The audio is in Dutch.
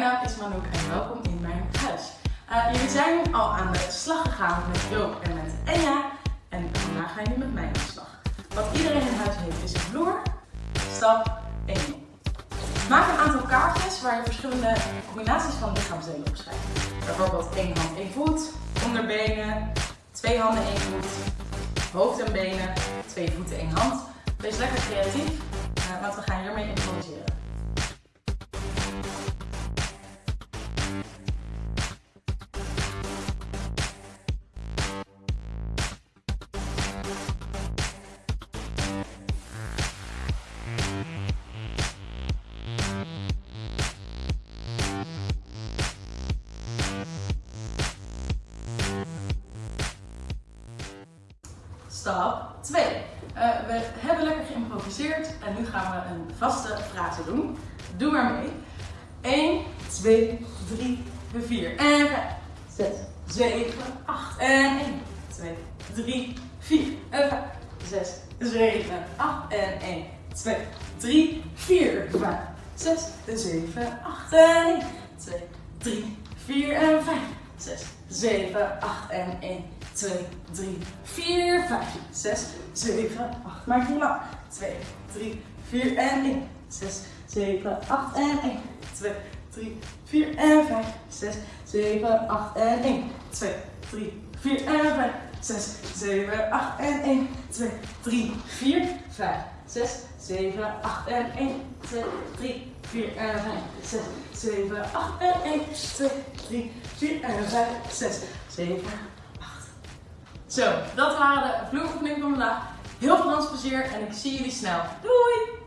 Mijn naam is Manouk en welkom in mijn huis. Eh, jullie zijn al aan de slag gegaan met Joop en met Enja. En vandaag ga je nu met mij aan de slag. Wat iedereen in huis heeft is een vloer, stap 1. Maak een aantal kaartjes waar je verschillende combinaties van lichaamsdelen op schrijft. Bijvoorbeeld één hand, één voet, onderbenen, twee handen, één voet, hoofd en benen, twee voeten, één hand. Wees lekker creatief, eh, want we gaan hiermee improviseren. Stap 2. Uh, we hebben lekker geïmproviseerd en nu gaan we een vaste frase doen. Doe maar mee. 1, 2, 3, 4 en 5, 6, 7, 8 en 1, 2, 3, 4 en 5, 6, 7, 8 en 1, 2, 3, 4, 5, 6, 7, 8 en 1, 2, 3, 4 en 5, 6, 7, 8 en 1, 2, 3, 4, 5, 6, 7, 8. Maak je lang. 2, 3, 4 en 1. 6, 7, 8 en 1. 2, 3, 4 en 5, 6, 7, 8 en 1. 2, 3, 4 en 5, 6, 7, 8 en 1. 2, 3, 4, 5, 6, 7, 8 en 1. 2, 3, 4 en 5, 6, 7, 8 en 1. 2, 3, 4 en 5, 6, 7, Zo, dat waren de vloeroefeningen van vandaag. Heel veel dansplezier en ik zie jullie snel. Doei!